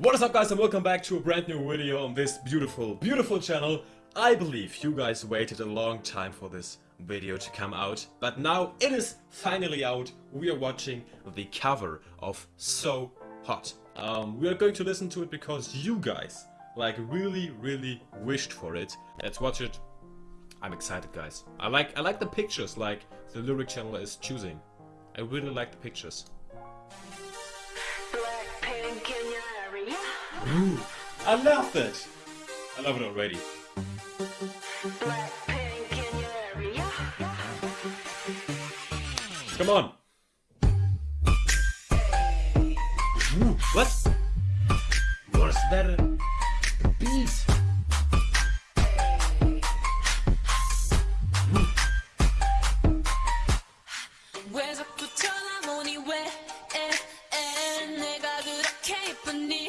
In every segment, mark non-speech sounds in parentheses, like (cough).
What is up guys and welcome back to a brand new video on this beautiful, beautiful channel. I believe you guys waited a long time for this video to come out, but now it is finally out. We are watching the cover of So Hot. Um, we are going to listen to it because you guys like really, really wished for it. Let's watch it. I'm excited guys. I like I like the pictures like the lyric channel is choosing. I really like the pictures. Ooh, I love that. I love it already. Blackpink in your area. Come on. Ooh, what? What is that? A beat. 왜 자꾸 쳐다보니 왜 에, 에, 내가 그렇게 예쁘니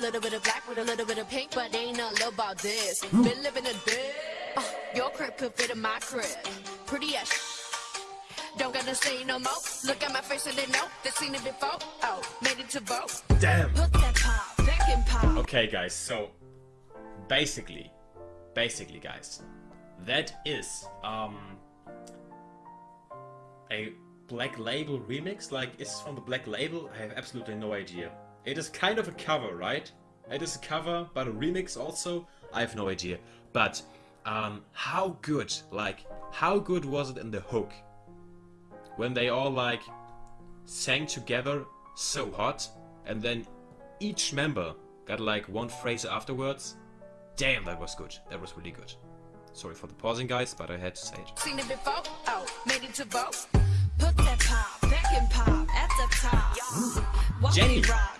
A little bit of black with a little bit of pink, but ain't nothing about this. Been living a day. Uh, your crib could fit in my crib. Pretty as Don't gotta say no more. Look at my face and they know they've seen it before. Oh, made it to vote. Damn. Put that pop back in pop. Okay, guys, so basically, basically, guys, that is um a Black Label remix. Like, is this from the Black Label? I have absolutely no idea. It is kind of a cover, right? It is a cover, but a remix also. I have no idea. But um, how good, like, how good was it in the hook when they all like sang together so hot and then each member got like one phrase afterwards damn that was good that was really good sorry for the pausing guys but i had to say it Seen it before. Oh, made it to vote. Put that pop back in pop at the top. Jennie. rock,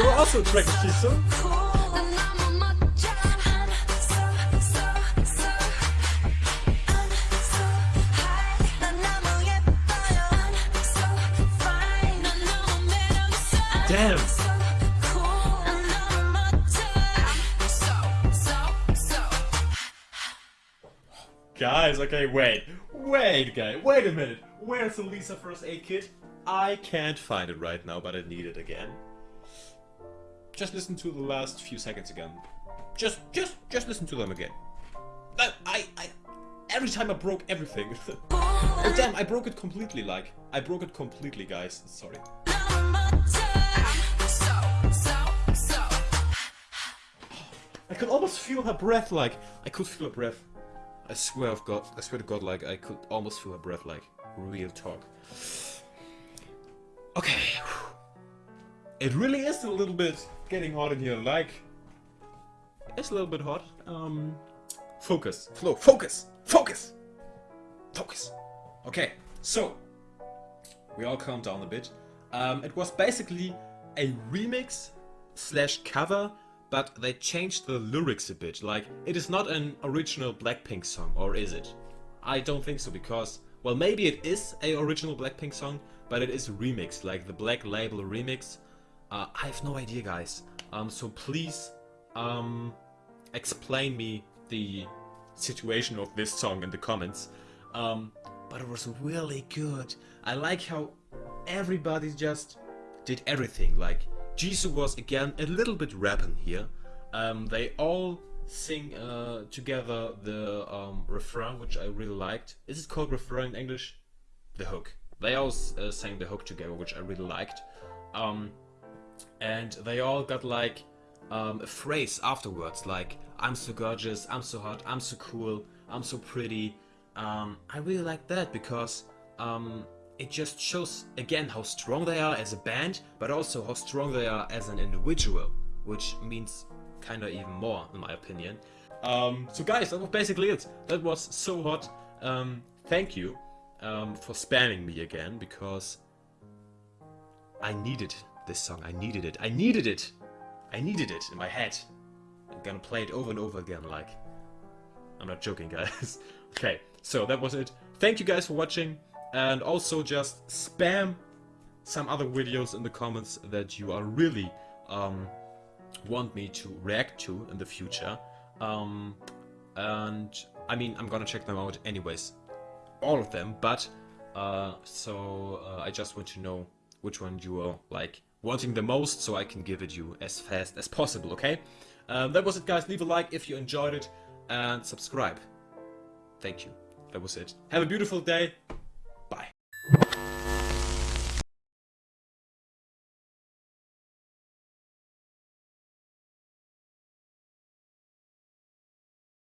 They were also attracted to so. Damn. Guys, okay, wait. Wait, guys, Wait a minute. Where's the Lisa first aid kit? I can't find it right now, but I need it again. Just listen to the last few seconds again. Just, just, just listen to them again. I, I, I every time I broke everything. (laughs) oh damn, I broke it completely, like. I broke it completely, guys. Sorry. I could almost feel her breath, like. I could feel her breath. I swear of God, I swear to God, like, I could almost feel her breath, like, real talk. It really is a little bit getting hot in here. Like it's a little bit hot. Um, focus, flow, focus, focus, focus. Okay, so we all calm down a bit. Um, it was basically a remix slash cover, but they changed the lyrics a bit. Like it is not an original Blackpink song, or is it? I don't think so because well maybe it is a original Blackpink song, but it is remixed, like the Black Label remix. Uh, I have no idea, guys. Um, so please, um, explain me the situation of this song in the comments. Um, but it was really good. I like how everybody just did everything. Like Jisoo was again a little bit rapping here. Um, they all sing uh, together the um, refrain, which I really liked. Is it called refrain in English? The hook. They all uh, sang the hook together, which I really liked. Um, and they all got like um, a phrase afterwards, like "I'm so gorgeous, I'm so hot, I'm so cool, I'm so pretty." Um, I really like that because um, it just shows again how strong they are as a band, but also how strong they are as an individual, which means kind of even more, in my opinion. Um, so guys, that was basically it. That was so hot. Um, thank you um, for spamming me again because I needed this song. I needed it. I needed it. I needed it in my head. I'm gonna play it over and over again. Like, I'm not joking, (laughs) guys. okay, so that was it. Thank you guys for watching, and also just spam some other videos in the comments that you are really um, want me to react to in the future. Um, and I mean, I'm gonna check them out anyways, all of them. But uh, so uh, I just want to know which one you are like wanting the most, so I can give it you as fast as possible. Okay? Um, that was it, guys. Leave a like if you enjoyed it, and subscribe. Thank you. That was it. Have a beautiful day.